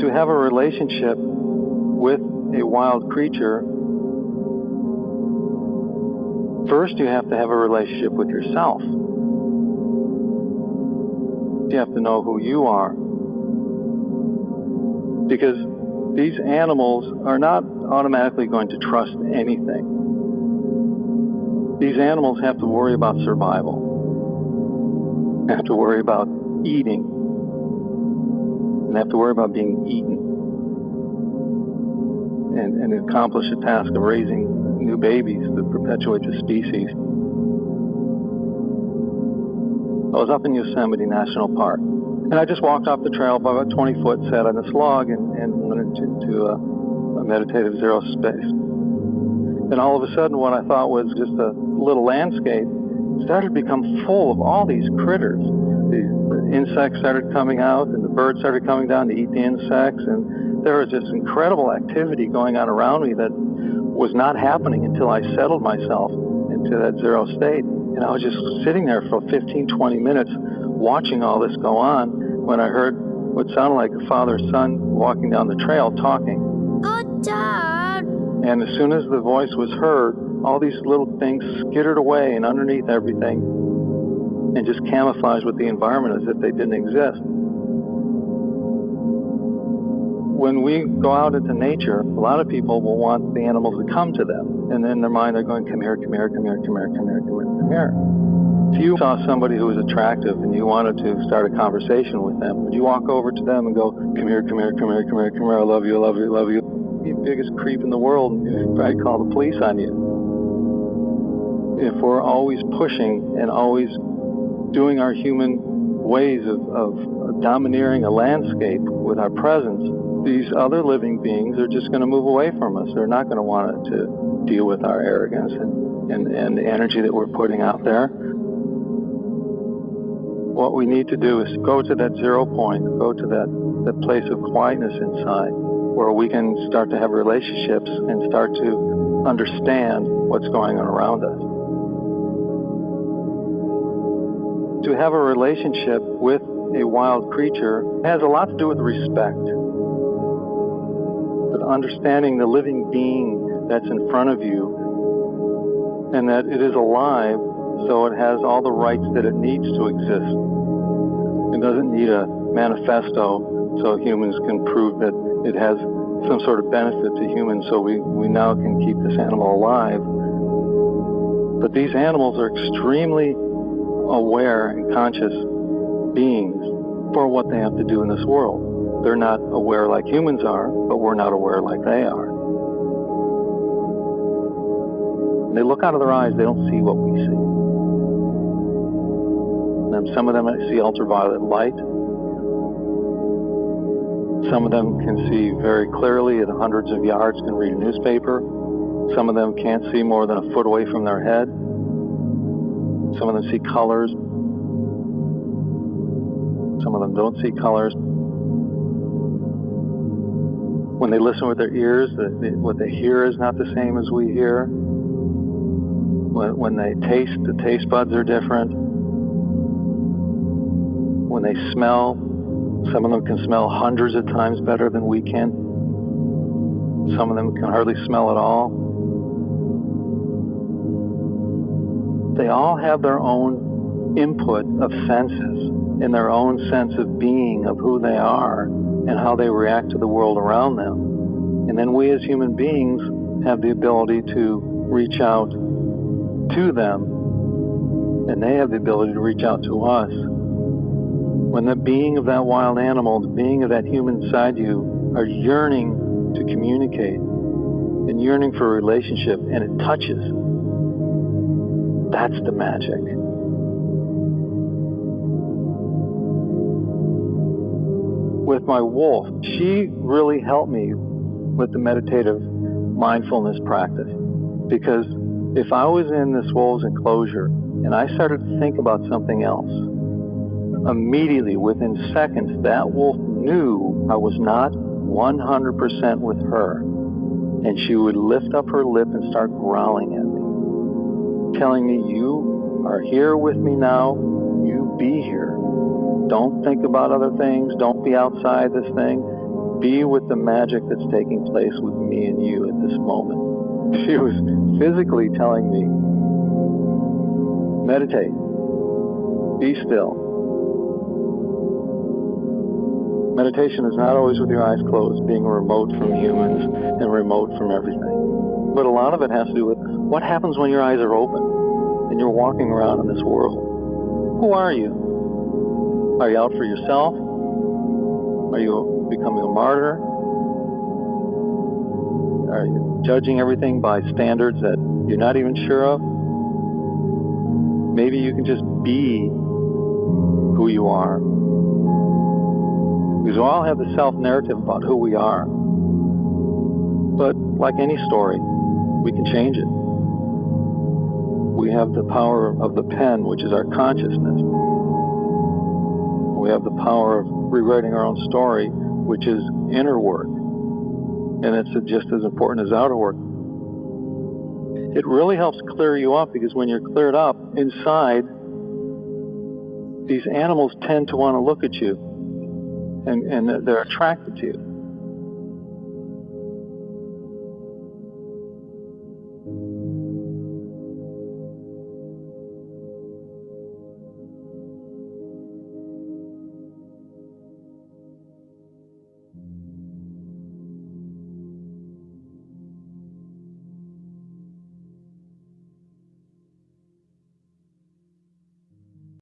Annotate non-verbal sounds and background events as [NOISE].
To have a relationship with a wild creature, first you have to have a relationship with yourself. You have to know who you are. Because these animals are not automatically going to trust anything. These animals have to worry about survival, have to worry about eating, and have to worry about being eaten, and, and accomplish the task of raising new babies that perpetuate the species. I was up in Yosemite National Park, and I just walked off the trail by about 20 foot, sat on this log, and, and went into a, uh, a meditative zero space. And all of a sudden, what I thought was just a little landscape started to become full of all these critters. Insects started coming out, and the birds started coming down to eat the insects, and there was this incredible activity going on around me that was not happening until I settled myself into that zero state. And I was just sitting there for 15, 20 minutes watching all this go on when I heard what sounded like a father son walking down the trail talking. Oh, Dad. And as soon as the voice was heard, all these little things skittered away and underneath everything and just camouflaged with the environment as if they didn't exist. When we go out into nature, a lot of people will want the animals to come to them. And in their mind, they're going, come here, come here, come here, come here, come here, come here, come here. If you saw somebody who was attractive and you wanted to start a conversation with them, would you walk over to them and go, come here, come here, come here, come here, come here, I love you, I love you, I love you? The biggest creep in the world. Probably call the police on you. If we're always pushing and always doing our human ways of, of domineering a landscape with our presence, these other living beings are just going to move away from us. They're not going to want to deal with our arrogance and, and, and the energy that we're putting out there. What we need to do is go to that zero point, go to that, that place of quietness inside where we can start to have relationships and start to understand what's going on around us. To have a relationship with a wild creature has a lot to do with respect but understanding the living being that's in front of you and that it is alive so it has all the rights that it needs to exist. It doesn't need a manifesto so humans can prove that it has some sort of benefit to humans so we, we now can keep this animal alive. But these animals are extremely aware and conscious beings for what they have to do in this world. They're not aware like humans are, but we're not aware like they are. They look out of their eyes, they don't see what we see. And some of them see ultraviolet light. Some of them can see very clearly at hundreds of yards, can read a newspaper. Some of them can't see more than a foot away from their head. Some of them see colors. Some of them don't see colors when they listen with their ears, the, the, what they hear is not the same as we hear. When, when they taste, the taste buds are different. When they smell, some of them can smell hundreds of times better than we can. Some of them can hardly smell at all. They all have their own input of senses and their own sense of being, of who they are and how they react to the world around them. And then we as human beings have the ability to reach out to them, and they have the ability to reach out to us. When the being of that wild animal, the being of that human side you, are yearning to communicate and yearning for a relationship, and it touches, that's the magic. with my wolf, she really helped me with the meditative mindfulness practice. Because if I was in this wolf's enclosure and I started to think about something else, immediately within seconds, that wolf knew I was not 100% with her. And she would lift up her lip and start growling telling me, You are here with me now. You be here. Don't think about other things. Don't be outside this thing. be with the magic that's taking place with me and you at this moment. [LAUGHS] She was physically telling me, meditate, be still. Meditation is not always with your eyes closed, being remote from humans and remote from everything. But a lot of it has to do with what happens when your eyes are open and you're walking around in this world. Who are you? Are you out for yourself? Are you becoming a martyr? Are you judging everything by standards that you're not even sure of? Maybe you can just be who you are. Because we all have the self narrative about who we are. But like any story, we can change it. We have the power of the pen, which is our consciousness. We have the power of rewriting our own story, which is inner work and it's just as important as outer work. It really helps clear you up because when you're cleared up inside, these animals tend to want to look at you and, and they're attracted to you.